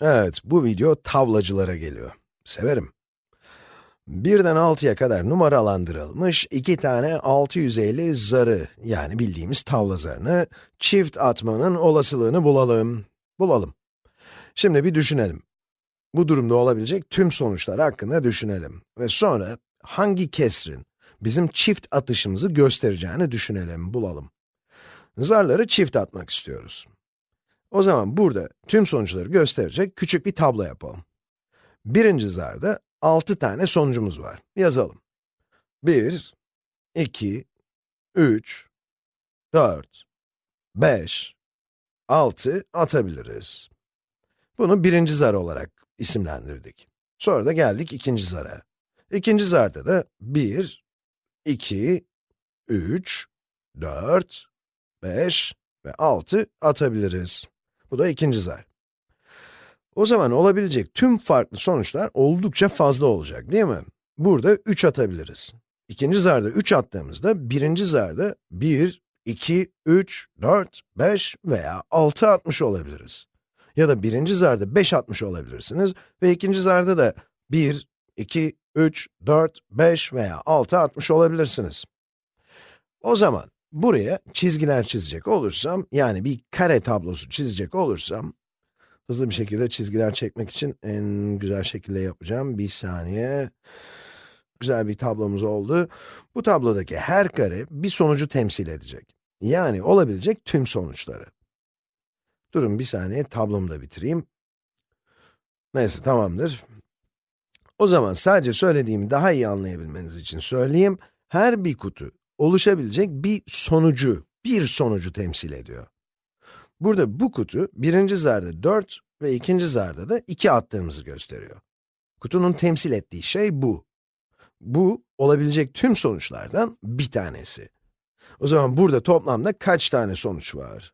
Evet, bu video tavlacılara geliyor. Severim. 1'den 6'ya kadar numaralandırılmış iki tane 650 zarı, yani bildiğimiz tavla zarını, çift atmanın olasılığını bulalım. Bulalım. Şimdi bir düşünelim. Bu durumda olabilecek tüm sonuçlar hakkında düşünelim. Ve sonra hangi kesrin bizim çift atışımızı göstereceğini düşünelim, bulalım. Zarları çift atmak istiyoruz. O zaman burada tüm sonuçları gösterecek küçük bir tablo yapalım. Birinci zarda 6 tane sonucumuz var. Yazalım. 1, 2, 3, 4, 5, 6 atabiliriz. Bunu birinci zar olarak isimlendirdik. Sonra da geldik ikinci zara. İkinci zarda da 1, 2, 3, 4, 5 ve 6 atabiliriz. Bu da ikinci zar. O zaman olabilecek tüm farklı sonuçlar oldukça fazla olacak, değil mi? Burada 3 atabiliriz. İkinci zarda 3 attığımızda, birinci zarda 1, 2, 3, 4, 5 veya 6 atmış olabiliriz. Ya da birinci zarda 5 atmış olabilirsiniz ve ikinci zarda da 1, 2, 3, 4, 5 veya 6 atmış olabilirsiniz. O zaman buraya çizgiler çizecek olursam, yani bir kare tablosu çizecek olursam, hızlı bir şekilde çizgiler çekmek için en güzel şekilde yapacağım. Bir saniye. Güzel bir tablomuz oldu. Bu tablodaki her kare bir sonucu temsil edecek. Yani olabilecek tüm sonuçları. Durun bir saniye, tablomu da bitireyim. Neyse, tamamdır. O zaman sadece söylediğimi daha iyi anlayabilmeniz için söyleyeyim. Her bir kutu oluşabilecek bir sonucu, bir sonucu temsil ediyor. Burada bu kutu, birinci zarda 4 ve ikinci zarda da 2 attığımızı gösteriyor. Kutunun temsil ettiği şey bu. Bu, olabilecek tüm sonuçlardan bir tanesi. O zaman burada toplamda kaç tane sonuç var?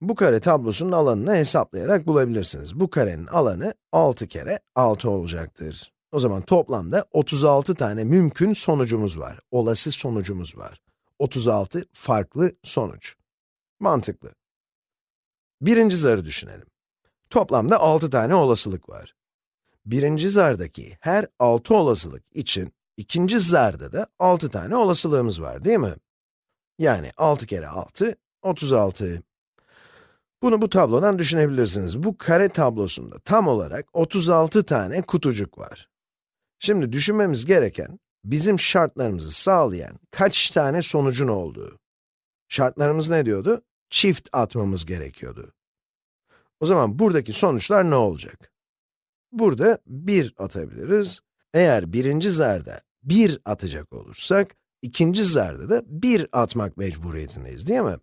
Bu kare tablosunun alanını hesaplayarak bulabilirsiniz. Bu karenin alanı 6 kere 6 olacaktır. O zaman toplamda 36 tane mümkün sonucumuz var. Olası sonucumuz var. 36 farklı sonuç. Mantıklı. Birinci zarı düşünelim. Toplamda 6 tane olasılık var. Birinci zardaki her 6 olasılık için, ikinci zarda da 6 tane olasılığımız var, değil mi? Yani 6 kere 6, 36. Bunu bu tablodan düşünebilirsiniz. Bu kare tablosunda tam olarak 36 tane kutucuk var. Şimdi düşünmemiz gereken, bizim şartlarımızı sağlayan kaç tane sonucun olduğu. Şartlarımız ne diyordu? Çift atmamız gerekiyordu. O zaman buradaki sonuçlar ne olacak? Burada 1 atabiliriz. Eğer birinci zarda 1 atacak olursak, ikinci zarda da 1 atmak mecburiyetindeyiz, değil mi?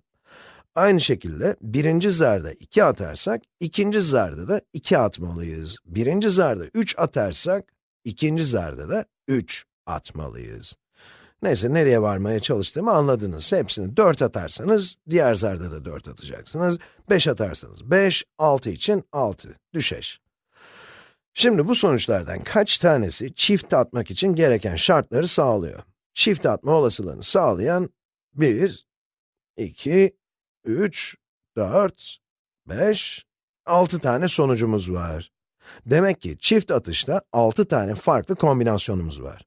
Aynı şekilde birinci zarda 2 atarsak, ikinci zarda da 2 atmalıyız. Birinci zarda 3 atarsak, ikinci zarda da 3 atmalıyız. Neyse, nereye varmaya çalıştığımı anladınız. Hepsini 4 atarsanız, diğer zarda da 4 atacaksınız. 5 atarsanız 5, 6 için 6, düşeş. Şimdi bu sonuçlardan kaç tanesi çift atmak için gereken şartları sağlıyor? Çift atma olasılığını sağlayan 1, 2, 3, 4, 5, 6 tane sonucumuz var. Demek ki çift atışta 6 tane farklı kombinasyonumuz var.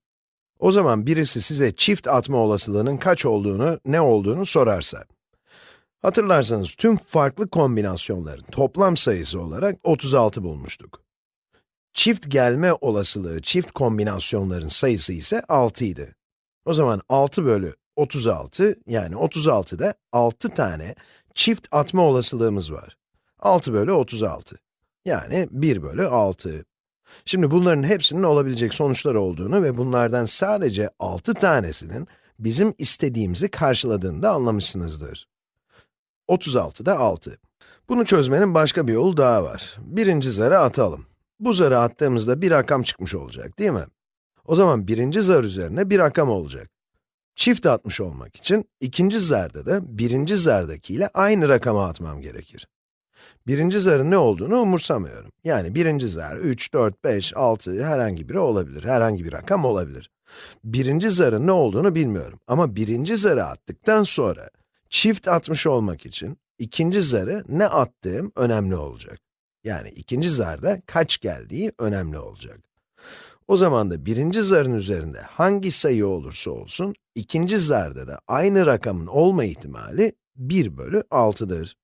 O zaman birisi size çift atma olasılığının kaç olduğunu, ne olduğunu sorarsa, hatırlarsanız tüm farklı kombinasyonların toplam sayısı olarak 36 bulmuştuk. Çift gelme olasılığı, çift kombinasyonların sayısı ise 6 idi. O zaman 6 bölü 36, yani 36'da 6 tane çift atma olasılığımız var. 6 bölü 36, yani 1 bölü 6. Şimdi bunların hepsinin olabilecek sonuçlar olduğunu ve bunlardan sadece 6 tanesinin bizim istediğimizi karşıladığını da anlamışsınızdır. 36'da 6. Bunu çözmenin başka bir yolu daha var. Birinci zarı atalım. Bu zarı attığımızda bir rakam çıkmış olacak, değil mi? O zaman birinci zar üzerine bir rakam olacak. Çift atmış olmak için, ikinci zarda da birinci zardakiyle aynı rakamı atmam gerekir. Birinci zarın ne olduğunu umursamıyorum. Yani birinci zar 3, 4, 5, 6 herhangi biri olabilir, herhangi bir rakam olabilir. Birinci zarın ne olduğunu bilmiyorum ama birinci zarı attıktan sonra çift atmış olmak için ikinci zarı ne attığım önemli olacak. yani ikinci zarda kaç geldiği önemli olacak. O zaman da birinci zarın üzerinde hangi sayı olursa olsun, ikinci zarda da aynı rakamın olma ihtimali 1 bölü 6'dır.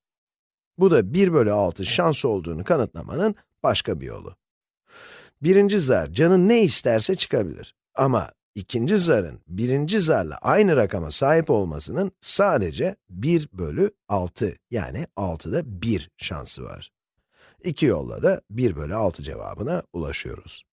Bu da 1 bölü 6 şans olduğunu kanıtlamanın başka bir yolu. Birinci zar canın ne isterse çıkabilir. Ama ikinci zarın birinci zarla aynı rakama sahip olmasının sadece 1 bölü 6 yani 6'da 1 şansı var. İki yolla da 1 bölü 6 cevabına ulaşıyoruz.